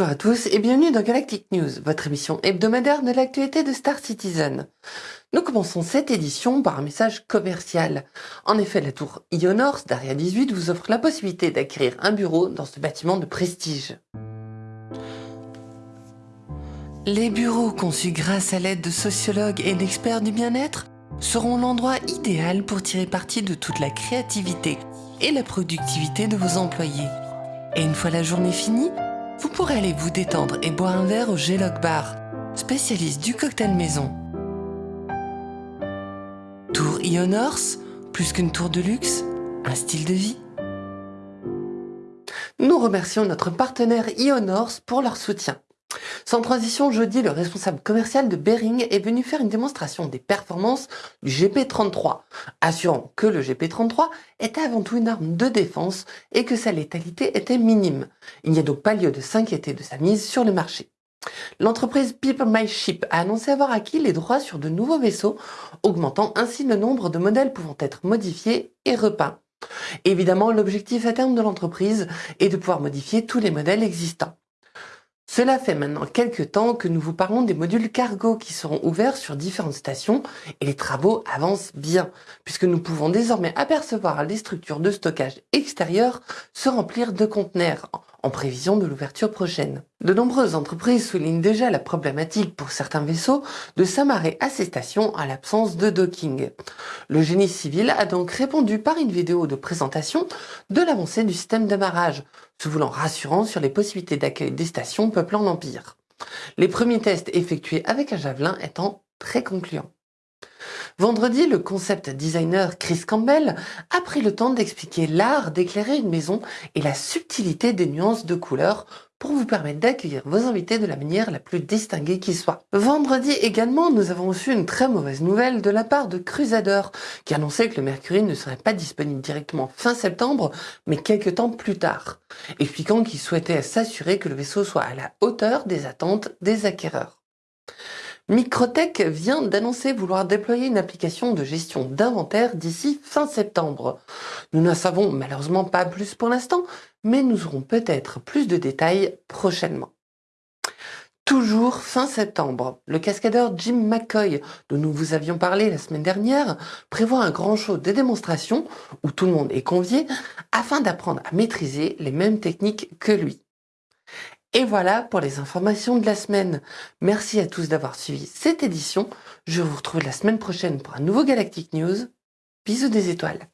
Bonjour à tous et bienvenue dans Galactic News, votre émission hebdomadaire de l'actualité de Star Citizen. Nous commençons cette édition par un message commercial. En effet, la tour Ionors d'Aria 18 vous offre la possibilité d'acquérir un bureau dans ce bâtiment de prestige. Les bureaux conçus grâce à l'aide de sociologues et d'experts du bien-être seront l'endroit idéal pour tirer parti de toute la créativité et la productivité de vos employés. Et une fois la journée finie, vous pourrez aller vous détendre et boire un verre au G-Log Bar, spécialiste du cocktail maison. Tour Ionors, plus qu'une tour de luxe, un style de vie. Nous remercions notre partenaire Ionors pour leur soutien. Sans transition, jeudi, le responsable commercial de Bering est venu faire une démonstration des performances du GP33, assurant que le GP33 était avant tout une arme de défense et que sa létalité était minime. Il n'y a donc pas lieu de s'inquiéter de sa mise sur le marché. L'entreprise People My Ship a annoncé avoir acquis les droits sur de nouveaux vaisseaux, augmentant ainsi le nombre de modèles pouvant être modifiés et repeints. Évidemment, l'objectif à terme de l'entreprise est de pouvoir modifier tous les modèles existants. Cela fait maintenant quelques temps que nous vous parlons des modules cargo qui seront ouverts sur différentes stations et les travaux avancent bien puisque nous pouvons désormais apercevoir les structures de stockage extérieures se remplir de conteneurs en prévision de l'ouverture prochaine. De nombreuses entreprises soulignent déjà la problématique pour certains vaisseaux de s'amarrer à ces stations à l'absence de docking. Le génie civil a donc répondu par une vidéo de présentation de l'avancée du système d'amarrage, se voulant rassurant sur les possibilités d'accueil des stations peuplant l'Empire. Les premiers tests effectués avec un javelin étant très concluants. Vendredi, le concept designer Chris Campbell a pris le temps d'expliquer l'art d'éclairer une maison et la subtilité des nuances de couleurs pour vous permettre d'accueillir vos invités de la manière la plus distinguée qui soit. Vendredi également, nous avons reçu une très mauvaise nouvelle de la part de Crusader, qui annonçait que le Mercury ne serait pas disponible directement fin septembre, mais quelques temps plus tard, expliquant qu'il souhaitait s'assurer que le vaisseau soit à la hauteur des attentes des acquéreurs. Microtech vient d'annoncer vouloir déployer une application de gestion d'inventaire d'ici fin septembre. Nous n'en savons malheureusement pas plus pour l'instant, mais nous aurons peut-être plus de détails prochainement. Toujours fin septembre, le cascadeur Jim McCoy, dont nous vous avions parlé la semaine dernière, prévoit un grand show de démonstration où tout le monde est convié afin d'apprendre à maîtriser les mêmes techniques que lui. Et voilà pour les informations de la semaine. Merci à tous d'avoir suivi cette édition. Je vous retrouve la semaine prochaine pour un nouveau Galactic News. Bisous des étoiles.